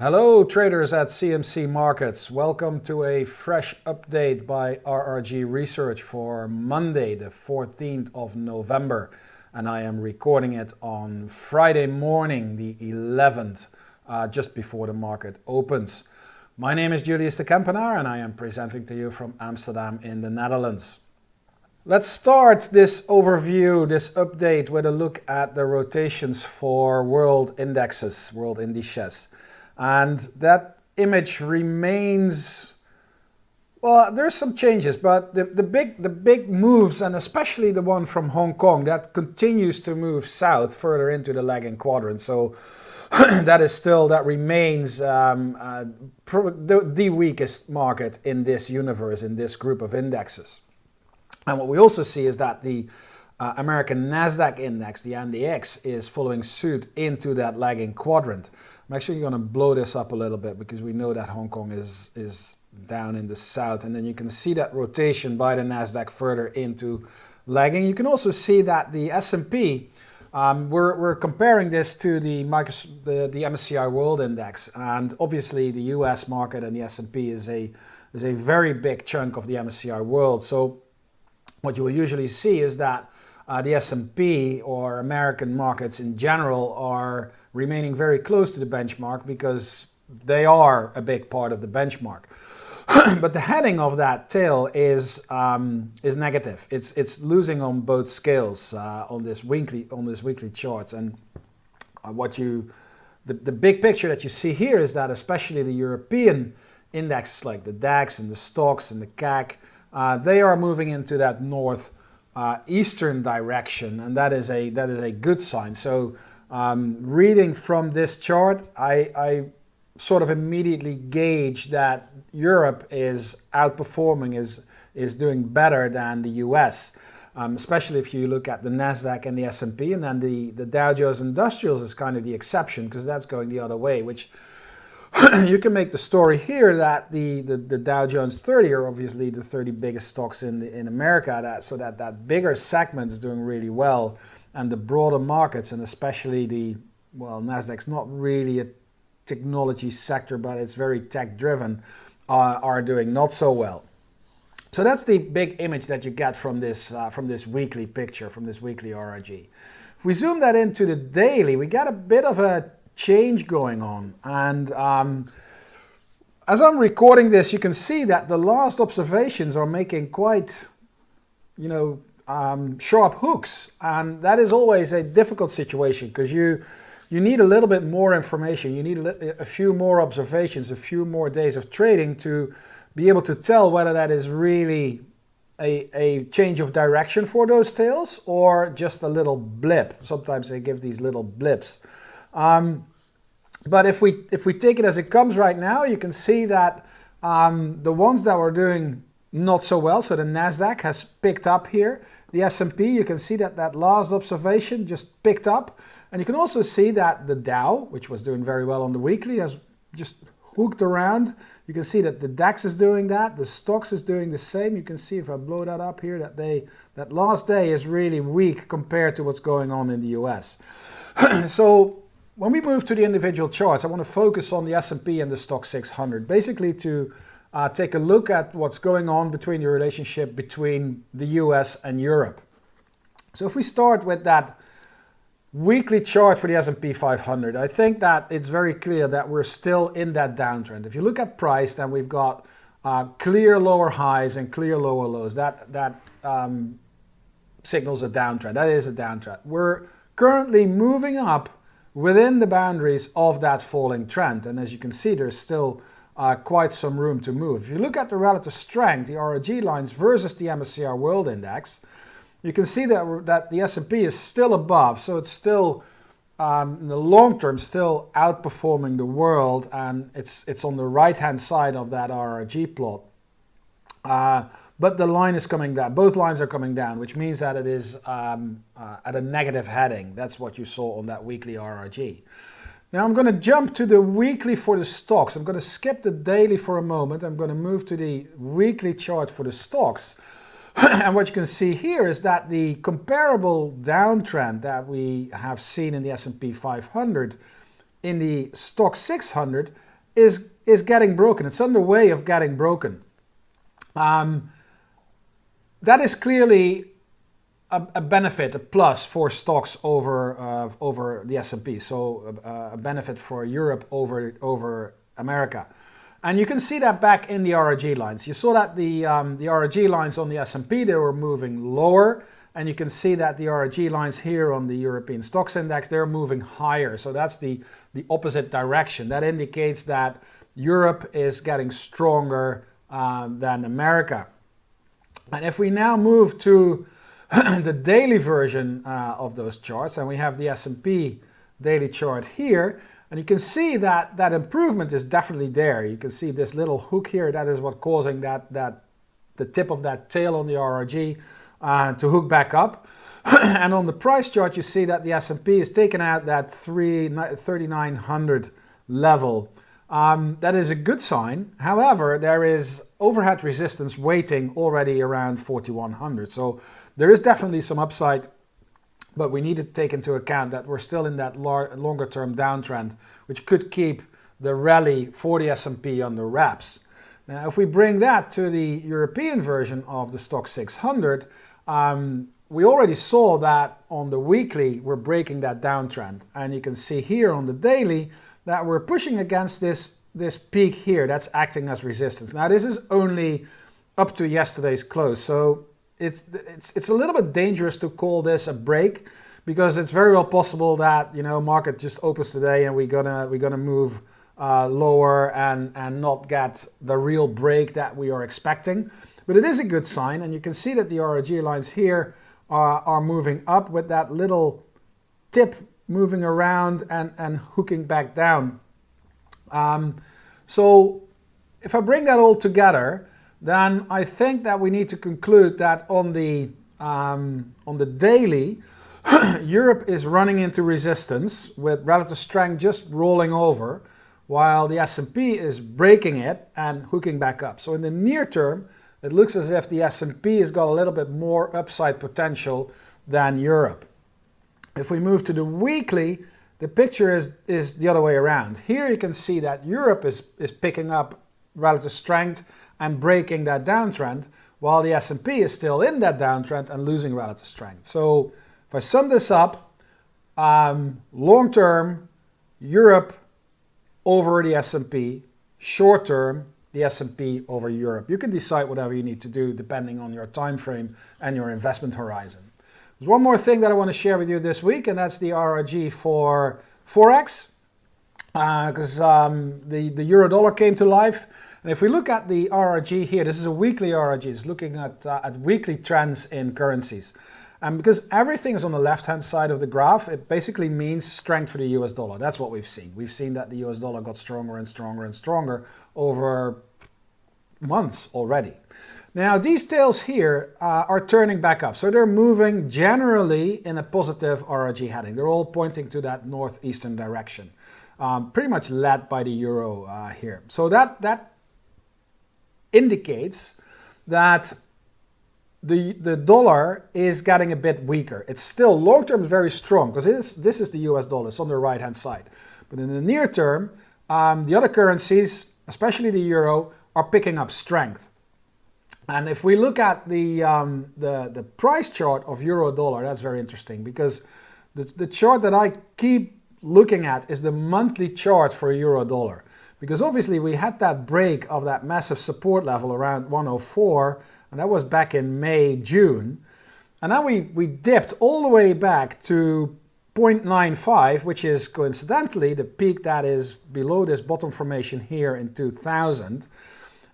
Hello traders at CMC Markets. Welcome to a fresh update by RRG Research for Monday the 14th of November and I am recording it on Friday morning the 11th uh, just before the market opens. My name is Julius de Kempenaer and I am presenting to you from Amsterdam in the Netherlands. Let's start this overview, this update with a look at the rotations for world indexes, world indices. And that image remains, well, there's some changes, but the, the, big, the big moves, and especially the one from Hong Kong, that continues to move south further into the lagging quadrant. So that is still, that remains um, uh, the, the weakest market in this universe, in this group of indexes. And what we also see is that the uh, American NASDAQ index, the NDX, is following suit into that lagging quadrant. I'm actually going to blow this up a little bit because we know that Hong Kong is, is down in the south. And then you can see that rotation by the NASDAQ further into lagging. You can also see that the S&P, um, we're, we're comparing this to the, the, the MSCI World Index. And obviously the US market and the S&P is a, is a very big chunk of the MSCI World. So what you will usually see is that uh, the S&P or American markets in general are remaining very close to the benchmark because they are a big part of the benchmark. but the heading of that tail is um, is negative. It's it's losing on both scales uh, on this weekly on this weekly charts. And uh, what you the, the big picture that you see here is that especially the European indexes like the DAX and the Stoxx and the CAC, uh, they are moving into that north uh, eastern direction, and that is a that is a good sign. So um, reading from this chart, I, I sort of immediately gauge that Europe is outperforming, is, is doing better than the US. Um, especially if you look at the Nasdaq and the S&P, and then the the Dow Jones Industrials is kind of the exception because that's going the other way. Which you can make the story here that the, the, the Dow Jones 30 are obviously the 30 biggest stocks in the, in America. That so that that bigger segment is doing really well and the broader markets and especially the, well, NASDAQ's not really a technology sector, but it's very tech driven, uh, are doing not so well. So that's the big image that you get from this, uh, from this weekly picture, from this weekly RRG. If we zoom that into the daily, we get a bit of a change going on. And um, as I'm recording this, you can see that the last observations are making quite, you know, um, sharp hooks. And that is always a difficult situation because you, you need a little bit more information. You need a, a, few more observations, a few more days of trading to be able to tell whether that is really a, a change of direction for those tails or just a little blip. Sometimes they give these little blips. Um, but if we, if we take it as it comes right now, you can see that um, the ones that were doing not so well, so the NASDAQ has picked up here. The S&P, you can see that that last observation just picked up. And you can also see that the Dow, which was doing very well on the weekly, has just hooked around. You can see that the DAX is doing that, the Stoxx is doing the same. You can see if I blow that up here, that they, that last day is really weak compared to what's going on in the US. so when we move to the individual charts, I want to focus on the S&P and the stock 600, basically to uh, take a look at what's going on between the relationship between the US and Europe. So if we start with that weekly chart for the S&P 500, I think that it's very clear that we're still in that downtrend. If you look at price, then we've got uh, clear lower highs and clear lower lows. That, that um, signals a downtrend. That is a downtrend. We're currently moving up within the boundaries of that falling trend. And as you can see, there's still uh, quite some room to move. If you look at the relative strength, the RRG lines versus the MSCI World Index, you can see that, that the S&P is still above, so it's still, um, in the long term, still outperforming the world, and it's, it's on the right-hand side of that RRG plot. Uh, but the line is coming down, both lines are coming down, which means that it is um, uh, at a negative heading. That's what you saw on that weekly RRG. Now I'm going to jump to the weekly for the Stoxx. I'm going to skip the daily for a moment. I'm going to move to the weekly chart for the Stoxx. and what you can see here is that the comparable downtrend that we have seen in the S&P 500 in the stock 600 is, is getting broken. It's underway of getting broken. Um, that is clearly a, a, benefit, a plus for Stoxx over uh, over the S&P. So uh, a benefit for Europe over over America. And you can see that back in the RRG lines. You saw that the, um, the RRG lines on the S&P, they were moving lower. And you can see that the RRG lines here on the European Stoxx Index, they're moving higher. So that's the, the opposite direction. That indicates that Europe is getting stronger um, than America. And if we now move to the daily version uh, of those charts, and we have the S&P daily chart here, and you can see that that improvement is definitely there. You can see this little hook here, that is what causing that, that the tip of that tail on the RRG uh, to hook back up. and on the price chart, you see that the S&P is taken out that 3,900 level. Um, that is a good sign. However, there is overhead resistance waiting already around 4,100. So there is definitely some upside but we need to take into account that we're still in that longer term downtrend, which could keep the rally for the S&P under wraps. Now, if we bring that to the European version of the stock 600, um, we already saw that on the weekly, we're breaking that downtrend. And you can see here on the daily that we're pushing against this, this peak here that's acting as resistance. Now, this is only up to yesterday's close. So it's, it's, it's a little bit dangerous to call this a break because it's very well possible that, you know, market just opens today and we're gonna, we're gonna move uh, lower and, and not get the real break that we are expecting. But it is a good sign and you can see that the RRG lines here are, are moving up with that little tip moving around and, and hooking back down. Um, so if I bring that all together, then I think that we need to conclude that on the, um, on the daily, Europe is running into resistance with relative strength just rolling over, while the S&P is breaking it and hooking back up. So in the near term, it looks as if the S&P has got a little bit more upside potential than Europe. If we move to the weekly, the picture is, is the other way around. Here you can see that Europe is, is picking up relative strength and breaking that downtrend, while the S&P is still in that downtrend and losing relative strength. So if I sum this up, um, long term, Europe over the S&P, short term, the S&P over Europe. You can decide whatever you need to do depending on your time frame and your investment horizon. There's one more thing that I want to share with you this week, and that's the RRG for Forex, because uh, um, the, the euro dollar came to life. And if we look at the RRG here, this is a weekly RRG, it's looking at, uh, at weekly trends in currencies. And because everything is on the left-hand side of the graph, it basically means strength for the US dollar. That's what we've seen. We've seen that the US dollar got stronger and stronger and stronger over months already. Now these tails here uh, are turning back up. So they're moving generally in a positive RRG heading. They're all pointing to that northeastern direction. Um, pretty much led by the euro uh, here. So that, that indicates that the, the dollar is getting a bit weaker. It's still long-term very strong because this is the US dollar, it's on the right-hand side. But in the near term, um, the other currencies, especially the euro, are picking up strength. And if we look at the, um, the, the price chart of euro dollar, that's very interesting because the, the chart that I keep looking at is the monthly chart for euro dollar. Because obviously we had that break of that massive support level around 104, and that was back in May, June. And now we, we dipped all the way back to 0.95, which is coincidentally the peak that is below this bottom formation here in 2000.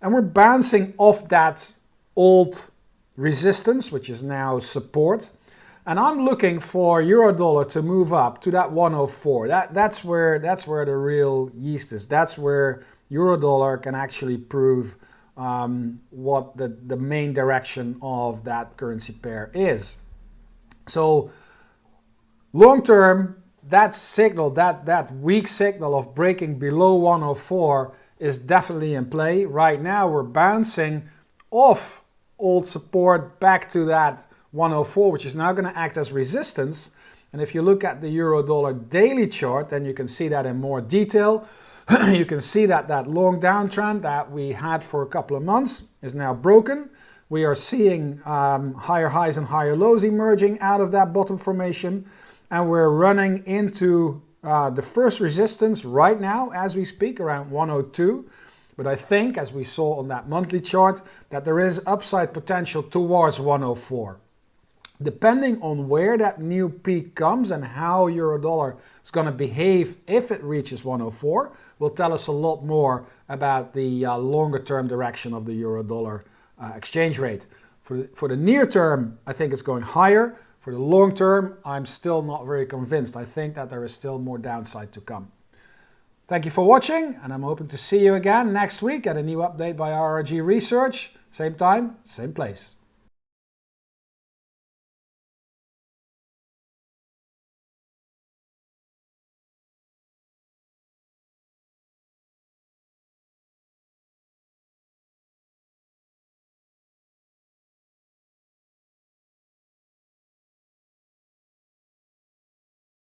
And we're bouncing off that old resistance, which is now support. And I'm looking for euro dollar to move up to that 104. That, that's, where, that's where the real yeast is. That's where euro dollar can actually prove um, what the, the main direction of that currency pair is. So long term, that signal, that, that weak signal of breaking below 104 is definitely in play. Right now we're bouncing off old support back to that 104, which is now going to act as resistance. And if you look at the euro dollar daily chart, then you can see that in more detail. you can see that that long downtrend that we had for a couple of months is now broken. We are seeing um, higher highs and higher lows emerging out of that bottom formation. And we're running into uh, the first resistance right now as we speak around 102. But I think, as we saw on that monthly chart, that there is upside potential towards 104. Depending on where that new peak comes and how euro dollar is going to behave if it reaches 104, will tell us a lot more about the uh, longer term direction of the euro dollar uh, exchange rate. For for the near term, I think it's going higher. For the long term, I'm still not very convinced. I think that there is still more downside to come. Thank you for watching, and I'm hoping to see you again next week at a new update by RRG Research. Same time, same place.